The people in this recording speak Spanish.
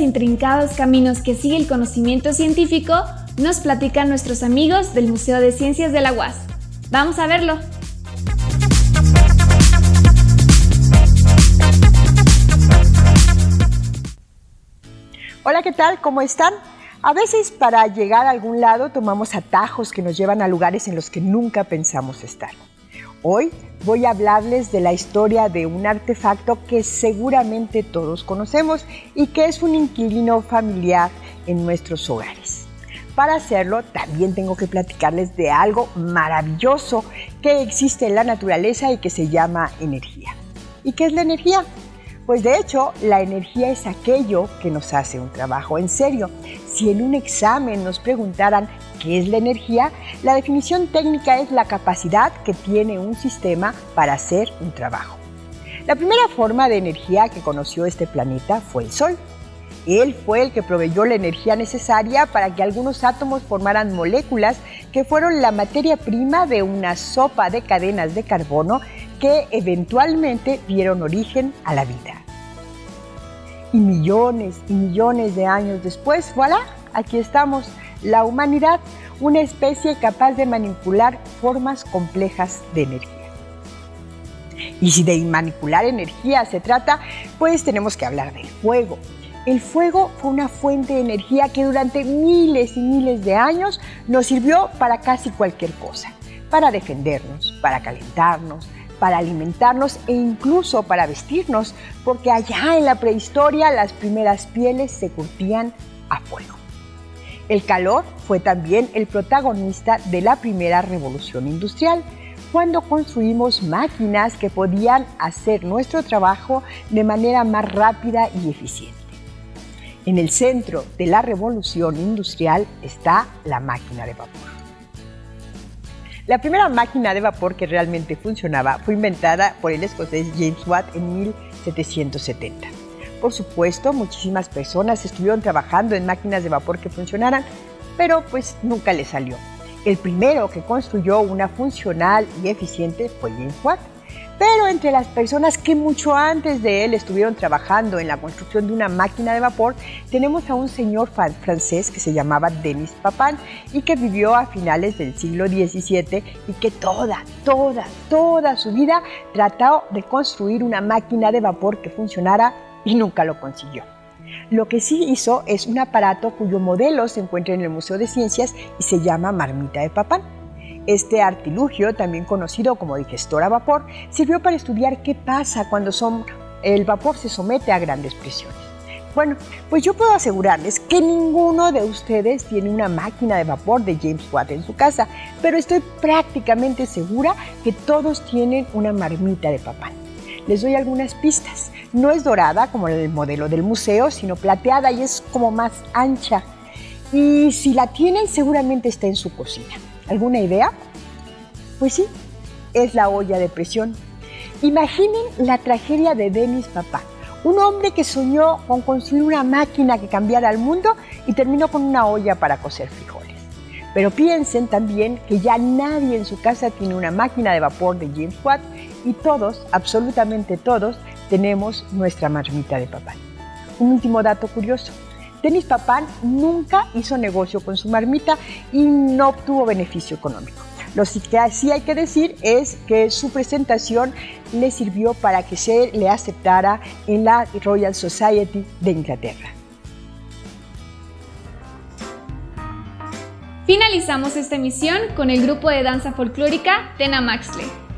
intrincados caminos que sigue el conocimiento científico nos platican nuestros amigos del Museo de Ciencias de la UAS. Vamos a verlo. Hola, ¿qué tal? ¿Cómo están? A veces para llegar a algún lado tomamos atajos que nos llevan a lugares en los que nunca pensamos estar. Hoy voy a hablarles de la historia de un artefacto que seguramente todos conocemos y que es un inquilino familiar en nuestros hogares. Para hacerlo también tengo que platicarles de algo maravilloso que existe en la naturaleza y que se llama energía. ¿Y qué es la energía? Pues de hecho, la energía es aquello que nos hace un trabajo. En serio, si en un examen nos preguntaran qué es la energía, la definición técnica es la capacidad que tiene un sistema para hacer un trabajo. La primera forma de energía que conoció este planeta fue el Sol. Él fue el que proveyó la energía necesaria para que algunos átomos formaran moléculas que fueron la materia prima de una sopa de cadenas de carbono que eventualmente dieron origen a la vida. Y millones y millones de años después, voilà, aquí estamos, la humanidad, una especie capaz de manipular formas complejas de energía. Y si de manipular energía se trata, pues tenemos que hablar del fuego. El fuego fue una fuente de energía que durante miles y miles de años nos sirvió para casi cualquier cosa, para defendernos, para calentarnos, para alimentarnos e incluso para vestirnos, porque allá en la prehistoria las primeras pieles se curtían a fuego. El calor fue también el protagonista de la primera revolución industrial, cuando construimos máquinas que podían hacer nuestro trabajo de manera más rápida y eficiente. En el centro de la revolución industrial está la máquina de vapor. La primera máquina de vapor que realmente funcionaba fue inventada por el escocés James Watt en 1770. Por supuesto, muchísimas personas estuvieron trabajando en máquinas de vapor que funcionaran, pero pues nunca le salió. El primero que construyó una funcional y eficiente fue James Watt. Pero entre las personas que mucho antes de él estuvieron trabajando en la construcción de una máquina de vapor, tenemos a un señor francés que se llamaba Denis Papin y que vivió a finales del siglo XVII y que toda, toda, toda su vida trató de construir una máquina de vapor que funcionara y nunca lo consiguió. Lo que sí hizo es un aparato cuyo modelo se encuentra en el Museo de Ciencias y se llama Marmita de Papin. Este artilugio, también conocido como digestor a vapor, sirvió para estudiar qué pasa cuando el vapor se somete a grandes presiones. Bueno, pues yo puedo asegurarles que ninguno de ustedes tiene una máquina de vapor de James Watt en su casa, pero estoy prácticamente segura que todos tienen una marmita de papá. Les doy algunas pistas. No es dorada como el modelo del museo, sino plateada y es como más ancha. Y si la tienen, seguramente está en su cocina. ¿Alguna idea? Pues sí, es la olla de presión. Imaginen la tragedia de Denis Papá, un hombre que soñó con construir una máquina que cambiara el mundo y terminó con una olla para cocer frijoles. Pero piensen también que ya nadie en su casa tiene una máquina de vapor de James Watt y todos, absolutamente todos, tenemos nuestra marmita de papá. Un último dato curioso. Denis Papán nunca hizo negocio con su marmita y no obtuvo beneficio económico. Lo que sí hay que decir es que su presentación le sirvió para que se le aceptara en la Royal Society de Inglaterra. Finalizamos esta emisión con el grupo de danza folclórica Tena Maxley.